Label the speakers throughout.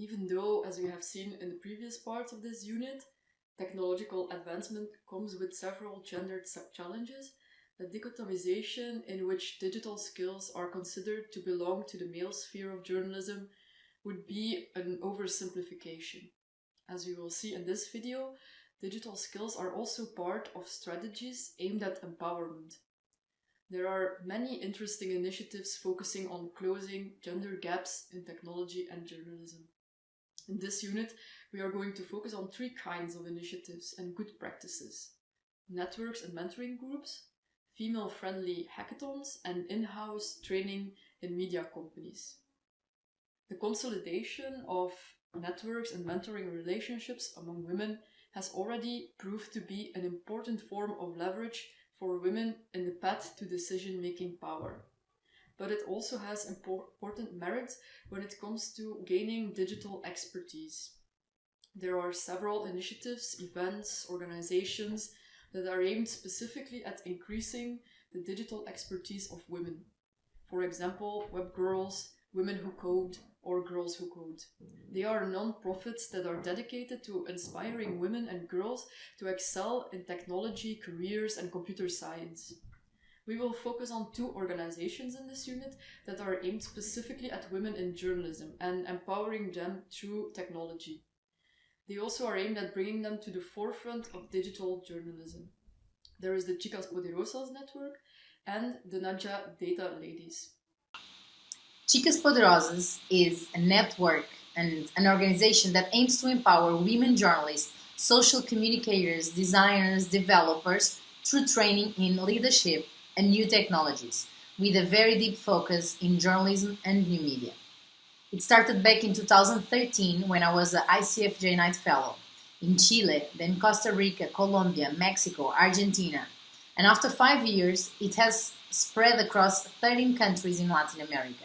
Speaker 1: Even though, as we have seen in the previous parts of this unit, technological advancement comes with several gendered challenges, the dichotomization in which digital skills are considered to belong to the male sphere of journalism would be an oversimplification. As we will see in this video, digital skills are also part of strategies aimed at empowerment. There are many interesting initiatives focusing on closing gender gaps in technology and journalism. In this unit, we are going to focus on three kinds of initiatives and good practices. Networks and mentoring groups, female-friendly hackathons, and in-house training in media companies. The consolidation of networks and mentoring relationships among women has already proved to be an important form of leverage for women in the path to decision-making power. But it also has important merits when it comes to gaining digital expertise. There are several initiatives, events, organizations that are aimed specifically at increasing the digital expertise of women. For example, Web Girls, Women Who Code, or Girls Who Code. They are non-profits that are dedicated to inspiring women and girls to excel in technology, careers, and computer science. We will focus on two organizations in this unit that are aimed specifically at women in journalism and empowering them through technology. They also are aimed at bringing them to the forefront of digital journalism. There is the Chicas Poderosas network and the Naija Data Ladies.
Speaker 2: Chicas Poderosas is a network and an organization that aims to empower women journalists, social communicators, designers, developers through training in leadership and new technologies, with a very deep focus in journalism and new media. It started back in 2013 when I was an ICFJ Knight Fellow in Chile, then Costa Rica, Colombia, Mexico, Argentina, and after five years, it has spread across 13 countries in Latin America.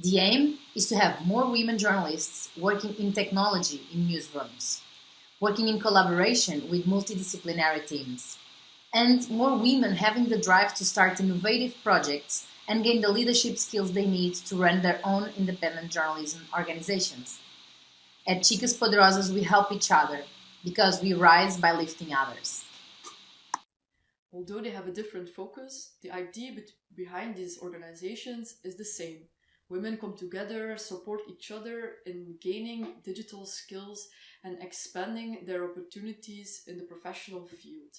Speaker 2: The aim is to have more women journalists working in technology in newsrooms, working in collaboration with multidisciplinary teams, and more women having the drive to start innovative projects and gain the leadership skills they need to run their own independent journalism organizations. At Chicas Poderosas, we help each other because we rise by lifting others.
Speaker 1: Although they have a different focus, the idea behind these organizations is the same Women come together, support each other in gaining digital skills and expanding their opportunities in the professional field.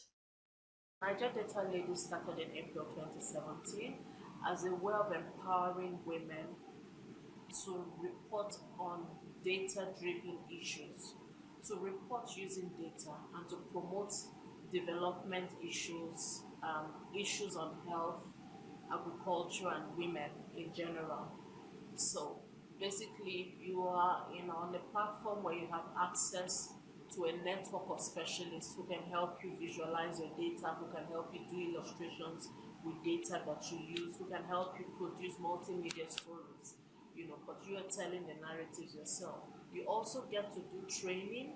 Speaker 3: Naija Data Ladies started in April 2017 as a way of empowering women to report on data-driven issues, to report using data and to promote development issues, um, issues on health, agriculture and women in general. So basically, you are in on a platform where you have access to a network of specialists who can help you visualize your data, who can help you do illustrations with data that you use, who can help you produce multimedia stories, you know, but you are telling the narratives yourself. You also get to do training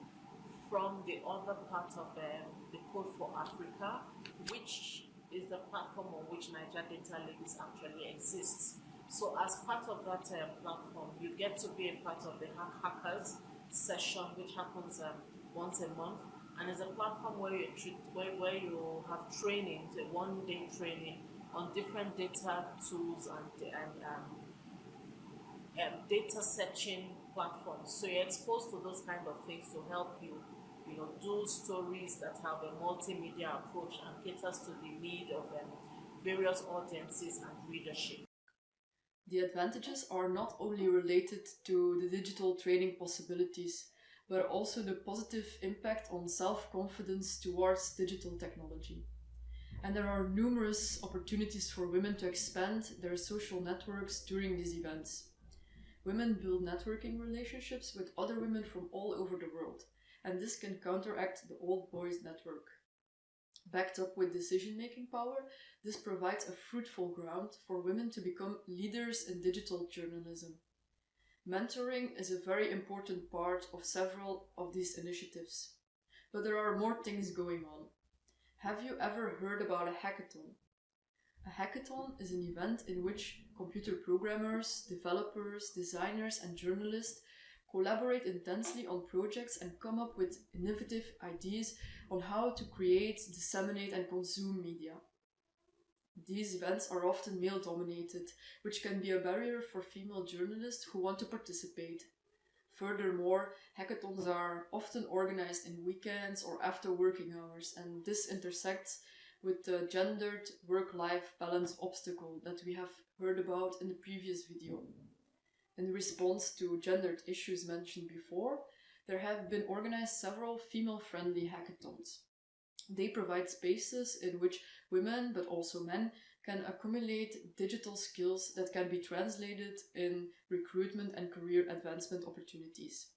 Speaker 3: from the other part of um, the Code for Africa, which is the platform on which Naija Data Ladies actually exists. So as part of that uh, platform, you get to be a part of the Hackers session, which happens um, once a month. And it's a platform where you, where, where you have training, a one-day training on different data tools and, and um, um, data searching platforms. So you're exposed to those kind of things to help you, you know, do stories that have a multimedia approach and caters to the need of um, various audiences and readership.
Speaker 1: The advantages are not only related to the digital training possibilities, but also the positive impact on self-confidence towards digital technology. And there are numerous opportunities for women to expand their social networks during these events. Women build networking relationships with other women from all over the world, and this can counteract the old boys network. Backed up with decision-making power, this provides a fruitful ground for women to become leaders in digital journalism. Mentoring is a very important part of several of these initiatives. But there are more things going on. Have you ever heard about a hackathon? A hackathon is an event in which computer programmers, developers, designers and journalists collaborate intensely on projects and come up with innovative ideas on how to create, disseminate, and consume media. These events are often male dominated, which can be a barrier for female journalists who want to participate. Furthermore, hackathons are often organized in weekends or after working hours, and this intersects with the gendered work life balance obstacle that we have heard about in the previous video. In response to gendered issues mentioned before, there have been organized several female friendly hackathons. They provide spaces in which women, but also men, can accumulate digital skills that can be translated in recruitment and career advancement opportunities.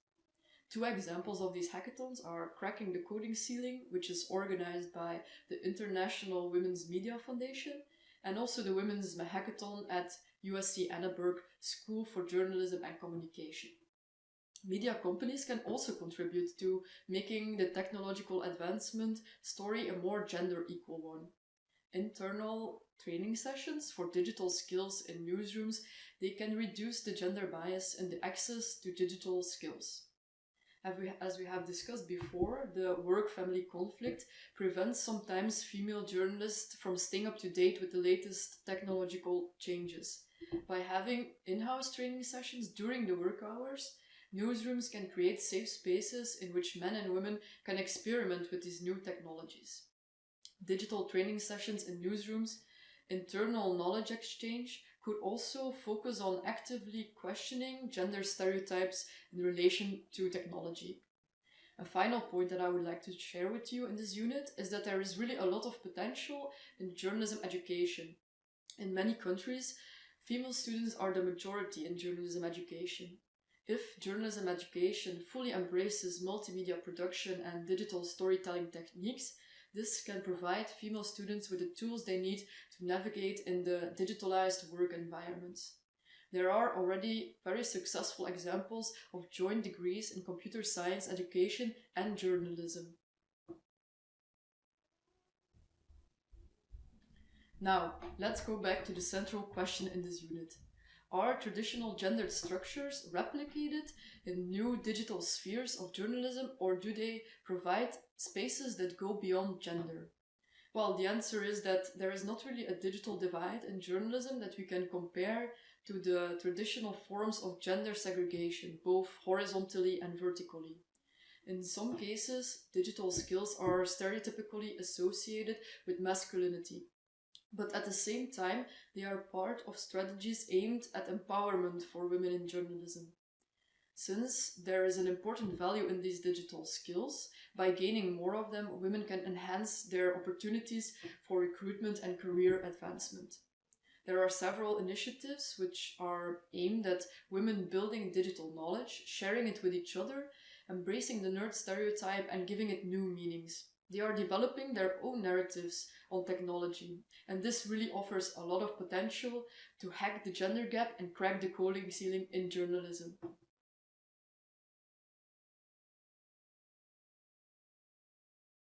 Speaker 1: Two examples of these hackathons are Cracking the Coding Ceiling, which is organized by the International Women's Media Foundation, and also the Women's Hackathon at USC Annenberg School for Journalism and Communication. Media companies can also contribute to making the technological advancement story a more gender equal one. Internal training sessions for digital skills in newsrooms, they can reduce the gender bias in the access to digital skills. As we have discussed before, the work-family conflict prevents sometimes female journalists from staying up to date with the latest technological changes. By having in-house training sessions during the work hours, newsrooms can create safe spaces in which men and women can experiment with these new technologies. Digital training sessions in newsrooms, internal knowledge exchange, could also focus on actively questioning gender stereotypes in relation to technology. A final point that I would like to share with you in this unit is that there is really a lot of potential in journalism education. In many countries, female students are the majority in journalism education. If journalism education fully embraces multimedia production and digital storytelling techniques, this can provide female students with the tools they need to navigate in the digitalized work environment. There are already very successful examples of joint degrees in computer science education and journalism. Now, let's go back to the central question in this unit. Are traditional gendered structures replicated in new digital spheres of journalism or do they provide spaces that go beyond gender? Well, the answer is that there is not really a digital divide in journalism that we can compare to the traditional forms of gender segregation, both horizontally and vertically. In some cases, digital skills are stereotypically associated with masculinity, but at the same time, they are part of strategies aimed at empowerment for women in journalism. Since there is an important value in these digital skills, by gaining more of them, women can enhance their opportunities for recruitment and career advancement. There are several initiatives which are aimed at women building digital knowledge, sharing it with each other, embracing the nerd stereotype, and giving it new meanings. They are developing their own narratives on technology, and this really offers a lot of potential to hack the gender gap and crack the coding ceiling in journalism.